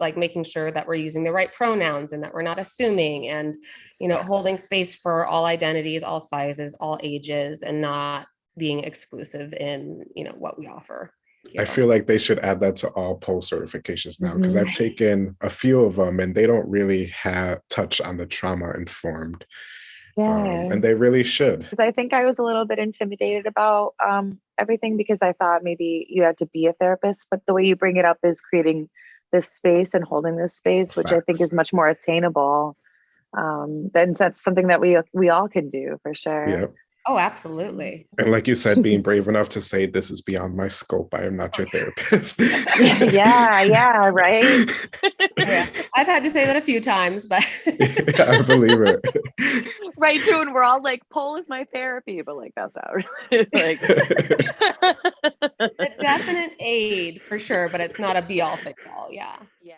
like making sure that we're using the right pronouns and that we're not assuming and, you know, holding space for all identities, all sizes, all ages, and not being exclusive in, you know, what we offer. I feel like they should add that to all post certifications now because Mhm. I've taken a few of them and they don't really have touch on the trauma informed. Um, Yeah. and they really should. because I think I was a little bit intimidated about um, everything because I thought maybe you had to be a therapist, but the way you bring it up is creating this space and holding this space, which I think is much more attainable. Um, then that's something that we we all can do for sure. Yep. Oh, absolutely. And like you said, being brave enough to say this is beyond my scope. I am not your therapist. yeah, yeah, right. Yeah, I've had to say that a few times, but I believe it. right too, and we're all like, "Pole is my therapy," but like that's out. like, definite aid for sure, but it's not a be all fix all. Yeah. yeah.